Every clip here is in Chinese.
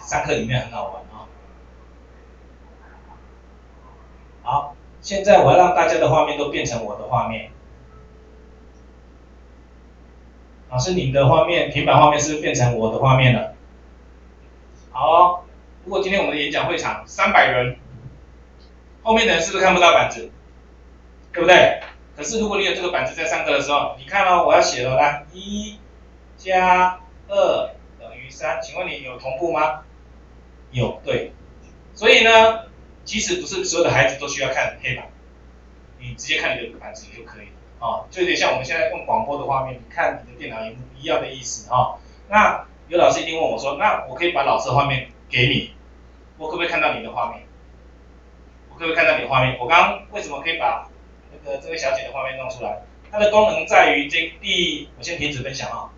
上课里面很好玩啊。好，现在我要让大家的画面都变成我的画面。老师，你的画面，平板画面是不是变成我的画面了？好哦，如果今天我们的演讲会场三百人，后面的人是不是看不到板子？对不对？可是如果你有这个板子在上课的时候，你看哦，我要写了，来，一加二等于三，请问你有同步吗？有，对。所以呢，其实不是所有的孩子都需要看黑板，你直接看你的板子就可以了。哦，就有点像我们现在用广播的画面，你看你的电脑荧幕一样的意思啊。那有老师一定问我说，那我可以把老师的画面给你，我可不可以看到你的画面？我可不可以看到你的画面？我刚刚为什么可以把那个这位小姐的画面弄出来？它的功能在于这第，我先停止分享啊。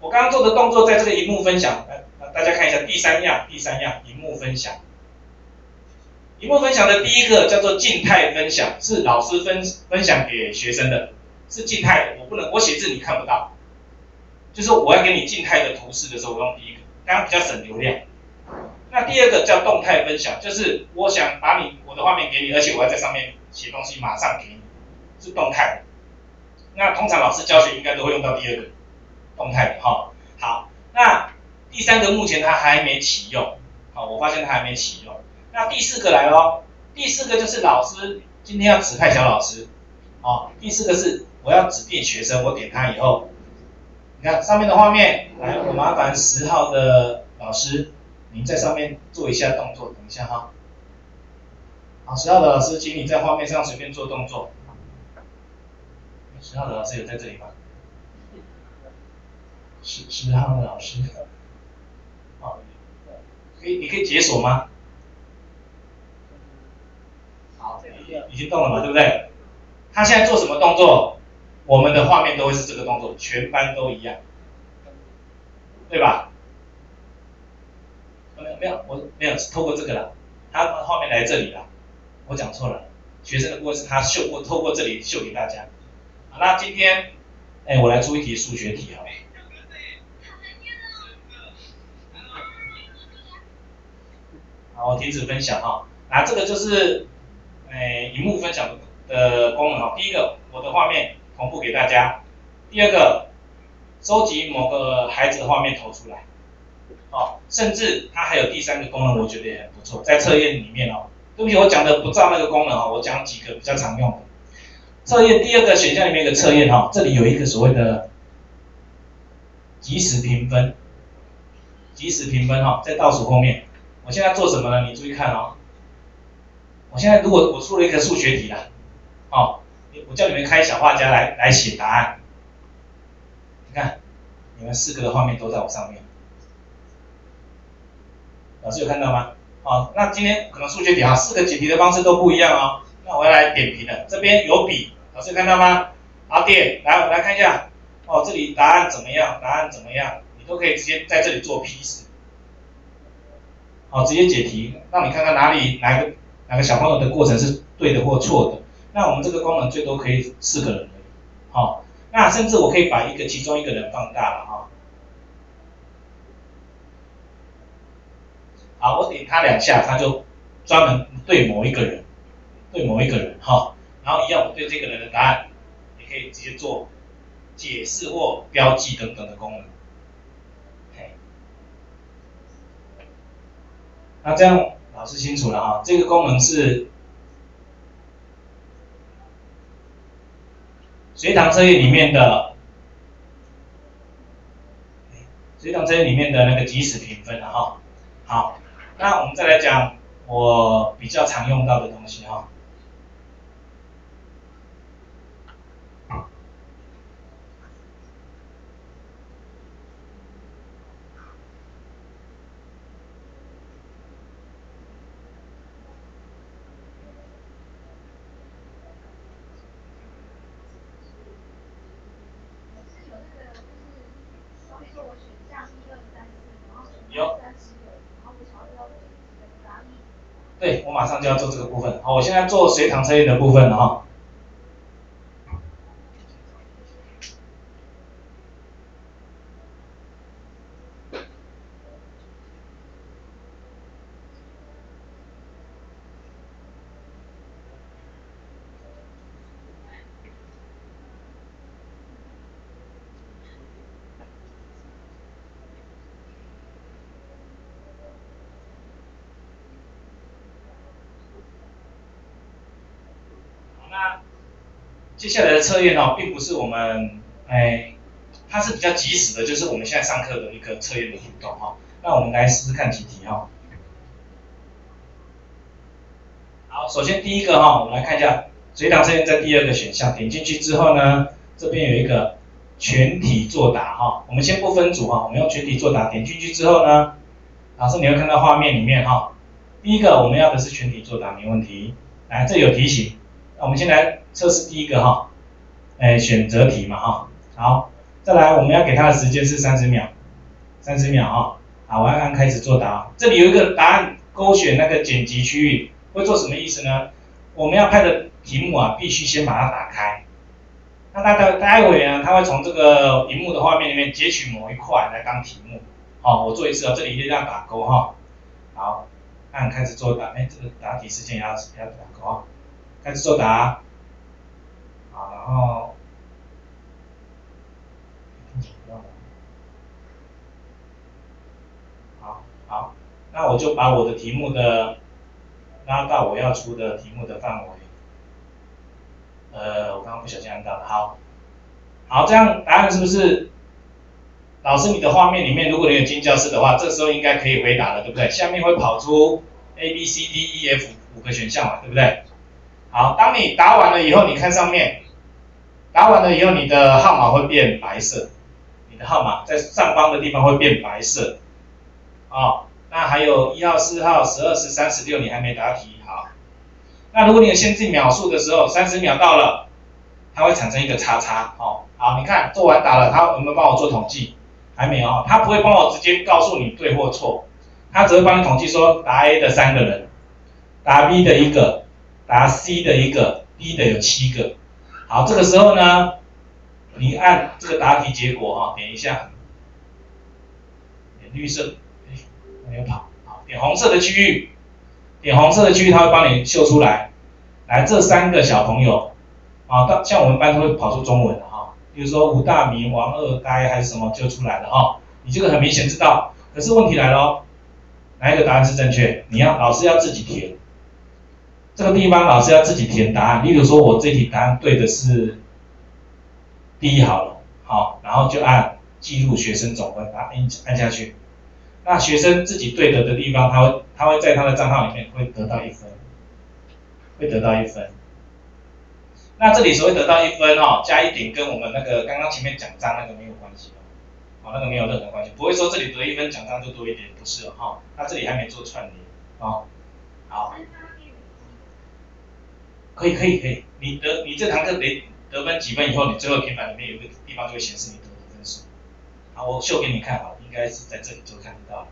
我刚刚做的动作在这个荧幕分享，来大家看一下第三样，第三样荧幕分享。荧幕分享的第一个叫做静态分享，是老师分分享给学生的，是静态的，我不能我写字你看不到，就是我要给你静态的图示的时候，我用第一个，刚刚比较省流量。那第二个叫动态分享，就是我想把你我的画面给你，而且我要在上面写东西，马上给你，是动态的。那通常老师教学应该都会用到第二个动态的哈。好，那第三个目前它还没启用，好，我发现它还没启用。那第四个来喽，第四个就是老师今天要指派小老师，哦，第四个是我要指定学生，我点他以后，你看上面的画面，来，我麻烦十号的老师，您在上面做一下动作，等一下哈，好，十号的老师，请你在画面上随便做动作，十号的老师有在这里吗？十十号的老师，可以，你可以解锁吗？好已经动了嘛，对不对？他现在做什么动作，我们的画面都会是这个动作，全班都一样，对吧？没有没有，我没有透过这个了，他画面来这里了，我讲错了，学生的部分是他秀过，透过这里秀给大家。好，那今天，哎，我来出一题数学题啊。好，停止分享哈，啊，这个就是。诶，荧幕分享的功能哈，第一个，我的画面同步给大家；第二个，收集某个孩子的画面投出来，哦，甚至它还有第三个功能，我觉得也很不错，在测验里面哦，对不起，我讲的不照那个功能哦，我讲几个比较常用的测验。第二个选项里面的测验哈，这里有一个所谓的即时评分，即时评分哈，在倒数后面，我现在做什么呢？你注意看哦。我现在如果我出了一个数学题了，哦，我叫你们开小画家来来写答案。你看，你们四个的画面都在我上面，老师有看到吗？好，那今天可能数学题哈，四个解题的方式都不一样哦。那我要来点评了，这边有笔，老师有看到吗？好，点，来我们来看一下，哦，这里答案怎么样？答案怎么样？你都可以直接在这里做批示，好，直接解题，让你看看哪里哪个。哪个小朋友的过程是对的或错的？那我们这个功能最多可以四个人而已，好，那甚至我可以把一个其中一个人放大了哈。好，我点他两下，他就专门对某一个人，对某一个人哈，然后一样我对这个人的答案，也可以直接做解释或标记等等的功能。那这样。老师清楚了哈，这个功能是随堂测验里面的，随堂测验里面的那个即时评分了哈。好，那我们再来讲我比较常用到的东西哈。对，我马上就要做这个部分。好，我现在做随堂测验的部分了哈。接下来的测验哦，并不是我们哎，它是比较及时的，就是我们现在上课的一个测验的互动哈。那我们来试试看几题哈。好，首先第一个哈，我们来看一下随堂测验在第二个选项，点进去之后呢，这边有一个全体作答哈。我们先不分组哈，我们用全体作答，点进去之后呢，老师你会看到画面里面哈，第一个我们要的是全体作答，没问题。来，这有提醒，那我们先来测试第一个哈，哎，选择题嘛哈。好，再来我们要给他的时间是三十秒，三十秒哈。好，我要按开始作答，这里有一个答案勾选那个剪辑区域。会做什么意思呢？我们要拍的题目啊，必须先把它打开。那待待待会呢，他会从这个荧幕的画面里面截取某一块来当题目。好，我做一次啊，这里一定要打勾哈。好，按开始作答。哎，这个答题时间也要要打勾啊。开始作答。好，然后。好，好，那我就把我的题目的。拉到我要出的题目的范围，呃，我刚刚不小心按到了，好，好，这样答案是不是？老师，你的画面里面，如果你有进教室的话，这时候应该可以回答了，对不对？下面会跑出 A B C D E F 五个选项嘛，对不对？好，当你答完了以后，你看上面，答完了以后，你的号码会变白色，你的号码在上方的地方会变白色，啊。那还有一号、四号、十二、十三、十六，你还没答题，好。那如果你有限制秒数的时候，三十秒到了，它会产生一个叉叉，哦，好，你看做完答了，它有没有帮我做统计？还没有，它不会帮我直接告诉你对或错，它只会帮你统计说答 A 的三个人，答 B 的一个，答 C 的一个，D 的有七个。好，这个时候呢，你按这个答题结果，哈，点一下，点绿色。哎没有跑，好，点红色的区域，点红色的区域，它会帮你秀出来。来，这三个小朋友，啊，到像我们班都会跑出中文的哈，比如说吴大明、王二呆还是什么就出来了哈，你这个很明显知道。可是问题来了，哪一个答案是正确？你要老师要自己填，这个地方老师要自己填答案。例如说，我这题答案对的是第一好了，好，然后就按记录学生总分，把按按下去。那学生自己对得的地方，他会他会在他的账号里面会得到一分，会得到一分。那这里所谓得到一分哦，加一点跟我们那个刚刚前面奖章那个没有关系哦，那个没有任何关系，不会说这里得一分奖章就多一点，不是哈，他这里还没做串联哦，好，可以可以可以，你得你这堂课得得分几分以后，你最后平板里面有个地方就会显示你得的分数，好，我秀给你看好。应该是在这里就看得到。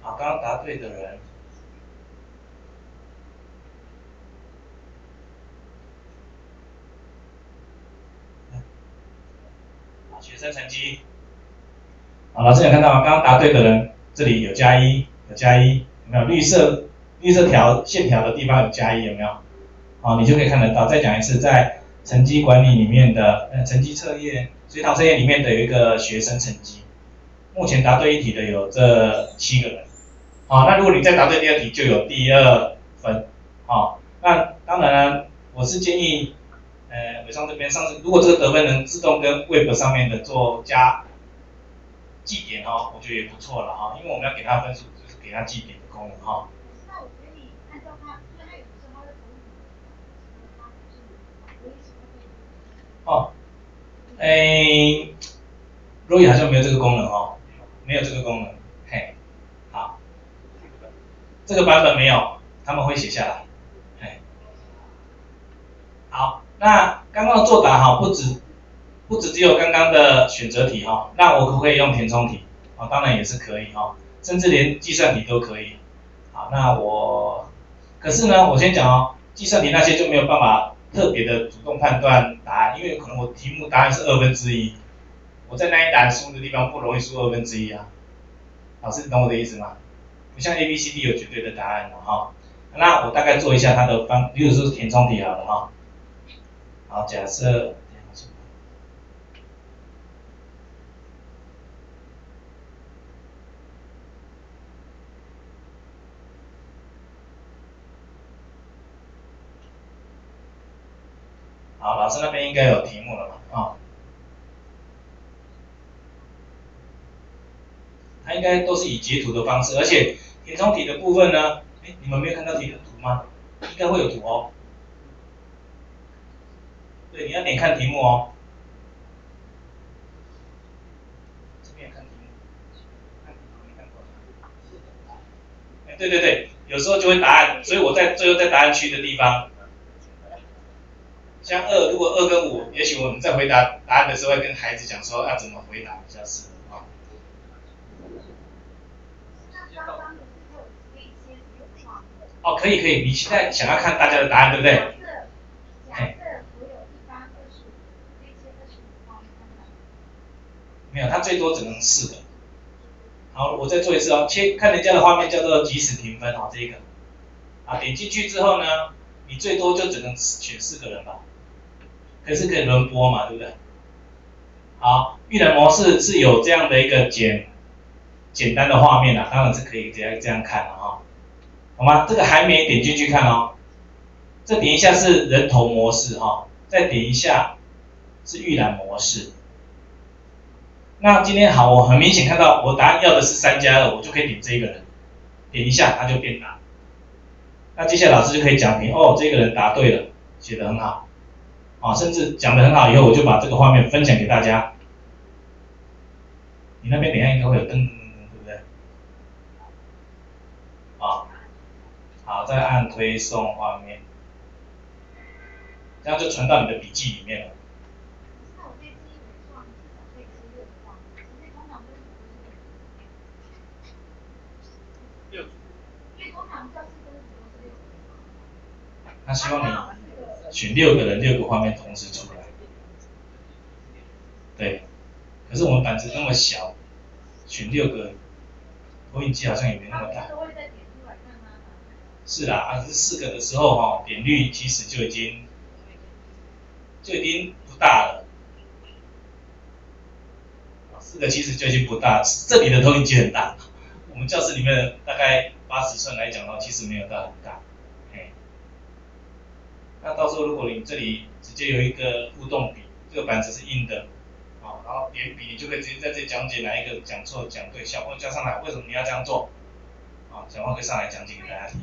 好，刚刚答对的人，学生成绩。好，老师有看到吗？刚刚答对的人，这里有加一，有加一，有没有绿色绿色条线条的地方有加一，有没有？好，你就可以看得到。再讲一次，在成绩管理里面的呃成绩测验，随堂测验里面的有一个学生成绩，目前答对一题的有这七个人。好，那如果你再答对第二题，就有第二分。好，那当然我是建议，呃，伟商这边上次如果这个得分能自动跟 Web 上面的做加记点哦，我觉得也不错了哈，因为我们要给他分数，就是给他记点的功能哈。哦，哎，若雨好像没有这个功能哦，没有这个功能，嘿，好，这个版本没有，他们会写下来，嘿，好，那刚刚的作答哈，不止不止只有刚刚的选择题哈，那我可不可以用填充题？啊，当然也是可以哈，甚至连计算题都可以，好，那我，可是呢，我先讲哦，计算题那些就没有办法。特别的主动判断答案，因为可能我题目答案是二分之一，我在那一栏输的地方不容易输二分之一啊。老师，你懂我的意思吗？不像 A、B、C、D 有绝对的答案的哈。那我大概做一下它的方，比如说填充题好了哈。好，假设。好，老师那边应该有题目了吧？啊，它应该都是以截图的方式，而且填充题的部分呢，哎，你们没有看到题的图吗？应该会有图哦。对，你要点看题目哦。这边看题目，看题目没看过。哎，对对对，有时候就会答案，所以我在最后在答案区的地方。像二，如果二跟五，也许我们在回答答案的时候，会跟孩子讲说要怎么回答比较适合啊。哦，可以可以，你现在想要看大家的答案，对不对？没有，它最多只能四个。好，我再做一次哦，切看人家的画面叫做即时评分哦，这一个。啊，点进去之后呢，你最多就只能选四个人吧。可是可以轮播嘛，对不对？好，预览模式是有这样的一个简简单的画面的，当然是可以这样这样看的哈，好吗？这个还没点进去看哦，这点一下是人头模式哈，再点一下是预览模式。那今天好，我很明显看到我答案要的是三加二，我就可以点这个人，点一下他就变答。那接下来老师就可以讲评哦，这个人答对了，写的很好。啊，甚至讲的很好，以后我就把这个画面分享给大家。你那边等下应该会有灯，对不对？啊，好，再按推送画面，这样就传到你的笔记里面了。那希望你。选六个人，六个画面同时出来。对，可是我们板子那么小，选六个投影机好像也没那么大。是啦，啊，是四个的时候哈，点率其实就已经就已经不大了。四个其实就已经不大，这里的投影机很大。我们教室里面大概八十寸来讲的话，其实没有到很大。那到时候如果你这里直接有一个互动笔，这个板子是硬的，啊，然后点笔，你就可以直接在这讲解哪一个讲错讲对，小朋友加上来，为什么你要这样做？啊，小朋友可以上来讲解给大家听。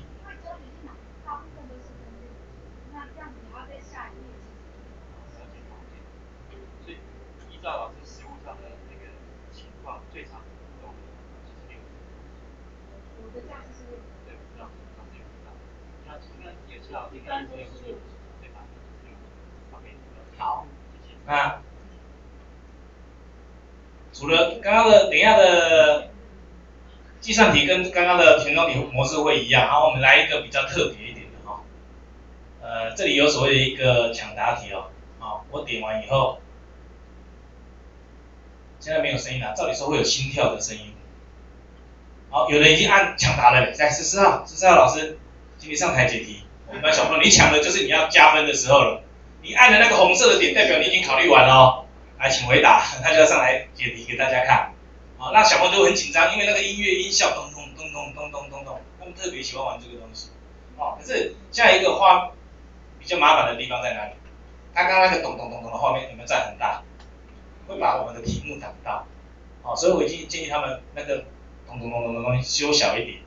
所以依照老师实物上的那个情况，最长用就是六。我的价是六。对，让让这个大。那应该也知道，应该没有。好，那除了刚刚的，等一下的计算题跟刚刚的填充题模式会一样，好，我们来一个比较特别一点的哈，呃，这里有所谓的一个抢答题哦，好，我点完以后，现在没有声音了，照理说会有心跳的声音，好，有人已经按抢答了，来十四号，十四号老师，请你上台解题，我们班小朋友，你抢的就是你要加分的时候了。你按的那个红色的点，代表你已经考虑完了哦。来，请回答，他就要上来解题给大家看。好，那小朋友都很紧张，因为那个音乐音效咚咚咚咚咚咚咚咚，他们特别喜欢玩这个东西。哦，可是下一个画比较麻烦的地方在哪里？刚刚那个咚咚咚咚的画面有没有占很大？会把我们的题目挡到。哦，所以我已经建议他们那个咚咚咚咚的东西修小一点。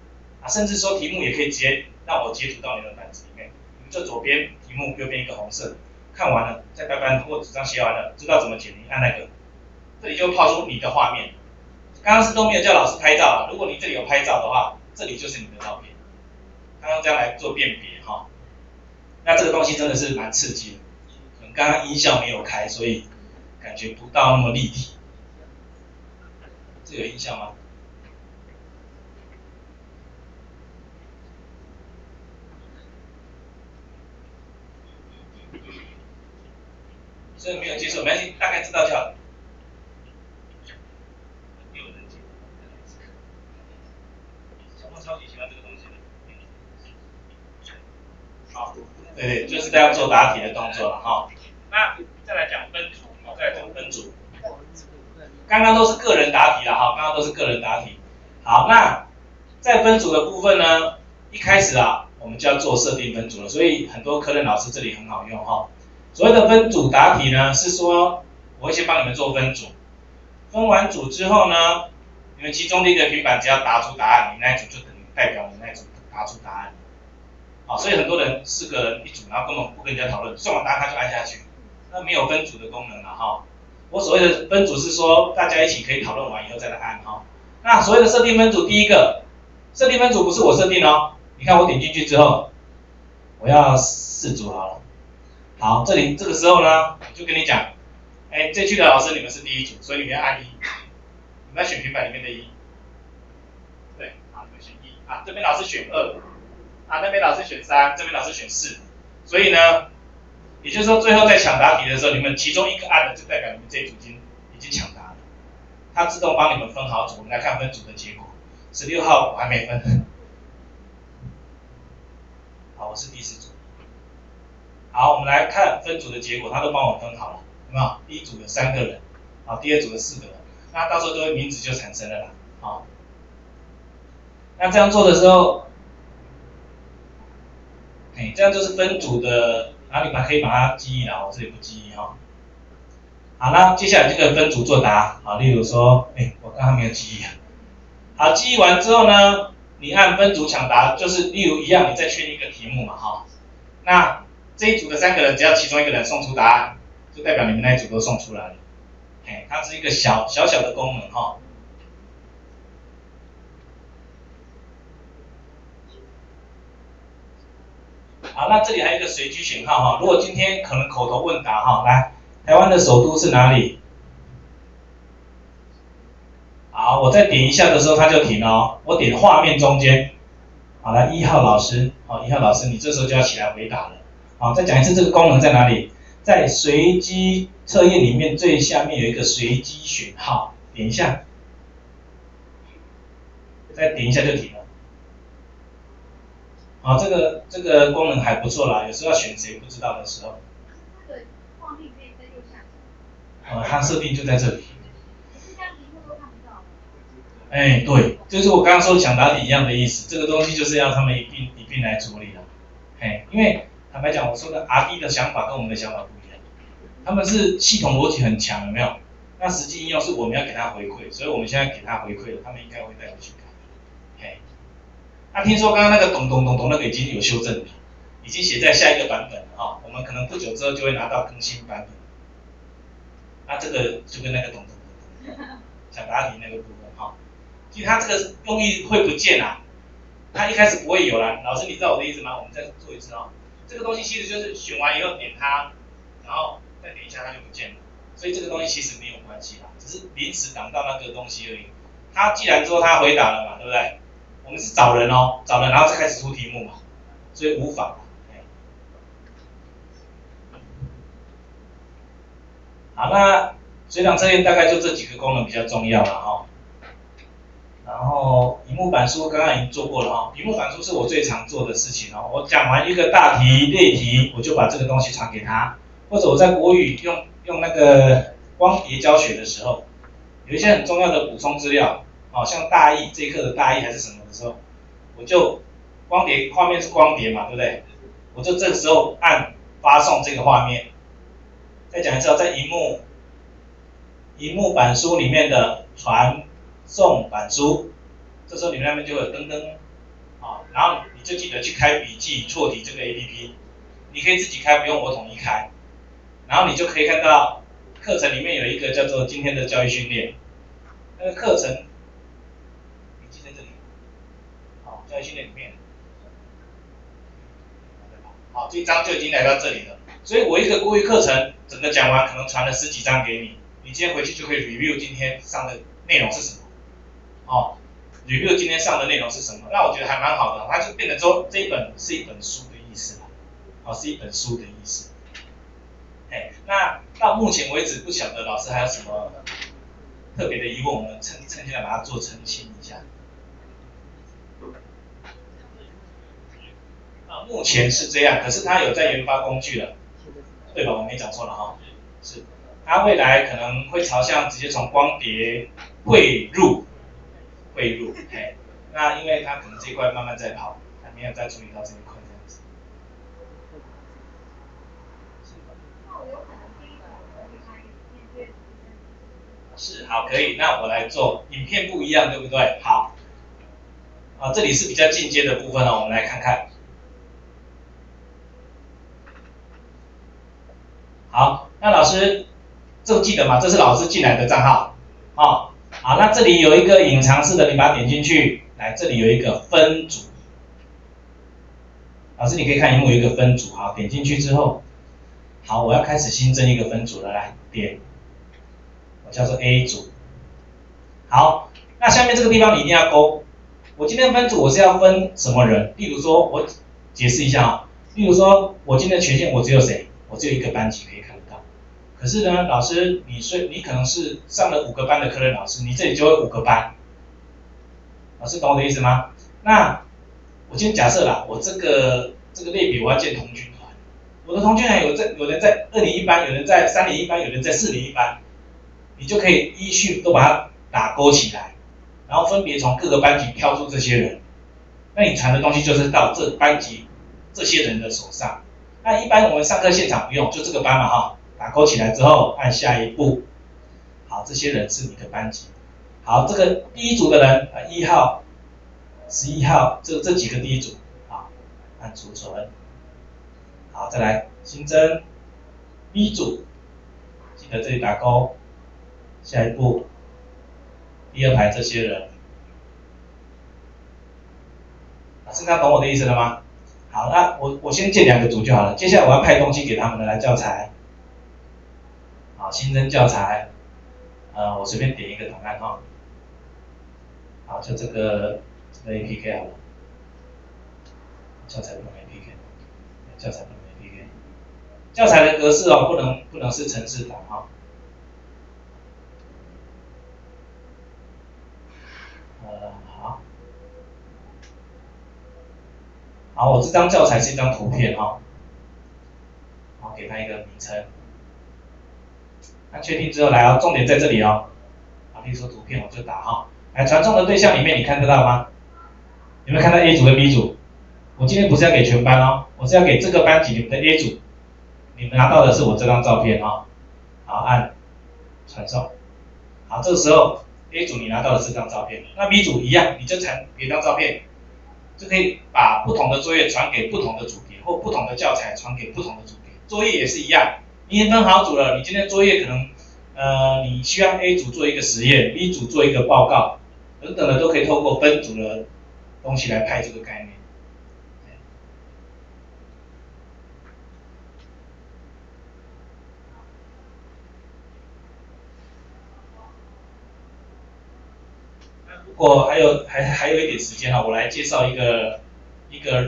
啊，甚至说题目也可以直接让我截图到你的板子里面。你们这左边题目，右边一个红色。看完了，在白板或纸上写完了，知道怎么解，你按那个，这里就抛出你的画面。刚刚是都没有叫老师拍照啊，如果你这里有拍照的话，这里就是你的照片。刚刚这样来做辨别哈，那这个东西真的是蛮刺激的。可能刚刚音效没有开，所以感觉不到那么立体。这有音效吗？这没有接受，没关系，大概知道就好。小猫超级喜欢这个东西的。好，对对，就是这样做答题的动作了哈。那再来讲分组，好，再来讲分组。刚刚都是个人答题了哈，刚刚都是个人答题。好，那在分组的部分呢，一开始啊，我们就要做设定分组了，所以很多科任老师这里很好用哈。所谓的分组答题呢，是说我会先帮你们做分组，分完组之后呢，你们其中的一个平板只要答出答案，你那一组就等于代表你那一组答出答案。好，所以很多人四个人一组，然后根本不跟人家讨论，算完答案他就按下去，那没有分组的功能了哈。我所谓的分组是说大家一起可以讨论完以后再来按哈。那所谓的设定分组，第一个设定分组不是我设定哦，你看我点进去之后，我要四组好了。好，这里这个时候呢，我就跟你讲，哎，这区的老师你们是第一组，所以你们要按一，你们要选平板里面的一，对，好，你们选一。啊，这边老师选二，啊，那边老师选三，这边老师选四，所以呢，也就是说最后在抢答题的时候，你们其中一个按了，就代表你们这一组已经已经抢答了，它自动帮你们分好组，我们来看分组的结果，十六号我还没分，好，我是第四组。好，我们来看分组的结果，他都帮我分好了，有没有？第一组有三个人，好，第二组有四个人，那到时候这个名字就产生了啦，好。那这样做的时候，哎，这样就是分组的，然后你把可以把它记忆了，我这里不记忆哈。好，那接下来这个分组作答，好，例如说，哎，我刚刚没有记忆。好，记忆完之后呢，你按分组抢答，就是例如一样，你再确定一个题目嘛，哈，那。这一组的三个人，只要其中一个人送出答案，就代表你们那一组都送出来了。嘿，它是一个小小小的功能哈。好，那这里还有一个随机选号哈。如果今天可能口头问答哈，来，台湾的首都是哪里？好，我再点一下的时候，它就停了哦。我点画面中间，好来一号老师，好一号老师，你这时候就要起来回答了。好，再讲一次，这个功能在哪里？在随机测验里面最下面有一个随机选号，点一下，再点一下就停了。好，这个这个功能还不错啦，有时候要选谁不知道的时候。它的在右下角。它设定就在这里。哎，对，就是我刚刚说抢答题一样的意思，这个东西就是要他们一并一并来处理的，哎，因为。坦白讲，我说的 R D 的想法跟我们的想法不一样，他们是系统逻辑很强，有没有？那实际应用是我们要给他回馈，所以我们现在给他回馈了，他们应该会带回去改。嘿，那听说刚刚那个咚咚咚咚那个已经有修正了，已经写在下一个版本了哈，我们可能不久之后就会拿到更新版本。那这个就跟那个咚咚咚咚想答题那个部分哈，其实它这个用意会不见啊，它一开始不会有啦。老师你知道我的意思吗？我们再做一次哦。这个东西其实就是选完以后点它，然后再点一下它就不见了，所以这个东西其实没有关系啦，只是临时挡到那个东西而已。他既然说他回答了嘛，对不对？我们是找人哦，找人然后再开始出题目嘛，所以无妨。好，那水档测验大概就这几个功能比较重要了哈。然后，屏幕板书刚刚已经做过了哈，屏幕板书是我最常做的事情哦。我讲完一个大题例题，我就把这个东西传给他，或者我在国语用用那个光碟教学的时候，有一些很重要的补充资料，好像大意这一课的大意还是什么的时候，我就光碟画面是光碟嘛，对不对？我就这时候按发送这个画面，再讲一次哦，在荧幕荧幕板书里面的传。送板书，这时候你们那边就有噔噔，啊，然后你就记得去开笔记错题这个 A P P，你可以自己开，不用我统一开，然后你就可以看到课程里面有一个叫做今天的教育训练，那个课程，笔记在这里，好，教育训练里面，好，这一章就已经来到这里了，所以我一个故意课程整个讲完，可能传了十几张给你，你今天回去就可以 review 今天上的内容是什么。哦，review 今天上的内容是什么？那我觉得还蛮好的，它就变成说这一本是一本书的意思了，哦，是一本书的意思。哎，那到目前为止不晓得老师还有什么特别的疑问，我们趁趁现在把它做澄清一下。啊，目前是这样，可是它有在研发工具了，对吧？我没讲错了哈，是，它未来可能会朝向直接从光碟汇入。汇入，嘿，那因为他可能这块慢慢在跑，还没有再注意到这一块这样子。是，好，可以，那我来做，影片不一样，对不对？好，啊，这里是比较进阶的部分了，我们来看看。好，那老师，这记得吗？这是老师进来的账号，啊。好，那这里有一个隐藏式的，你把它点进去，来，这里有一个分组，老师你可以看荧幕有一个分组，好，点进去之后，好，我要开始新增一个分组了，来点，我叫做 A 组，好，那下面这个地方你一定要勾，我今天分组我是要分什么人？例如说，我解释一下啊，例如说我今天权限我只有谁？我只有一个班级可以看，可是呢，老师，你虽你可能是上了五个班的科任老师，你这里就会五个班，老师懂我的意思吗？那我先假设啦，我这个这个类别我要建同军团，我的同军团有在有人在二零一班，有人在三零一班，有人在四零一班，你就可以依序都把它打勾起来，然后分别从各个班级挑出这些人，那你传的东西就是到这班级这些人的手上。那一般我们上课现场不用，就这个班嘛哈，打勾起来之后按下一步，好，这些人是你的班级，好，这个第一组的人啊一号、十一号，这这几个第一组，好，按储存，好，再来新增 B 组，记得这里打勾，下一步，第二排这些人，现在懂我的意思了吗？好，那我我先建两个组就好了。接下来我要派东西给他们的来教材，新增教材，呃，我随便点一个档案哈，好，就这个这个 APK 好了，教材不能 APK，教材不能 APK，教材的格式哦，不能不能是程式档哈。好，好我这张教材是一张图片哈，好，给它一个名称。那确定之后来哦，重点在这里哦。好，例如说图片我就打哈，来传送的对象里面你看得到吗？有没有看到 A 组跟 B 组？我今天不是要给全班哦，我是要给这个班级你们的 A 组，你们拿到的是我这张照片哦。好，按传送。好，这个时候 A 组你拿到的是这张照片，那 B 组一样，你就传给张照片。就可以把不同的作业传给不同的组别，或不同的教材传给不同的组别。作业也是一样，已经分好组了，你今天作业可能，呃，你需要 A 组做一个实验，B 组做一个报告，等等的都可以透过分组的东西来派这个概念。如果还有还还有一点时间哈，我来介绍一个一个。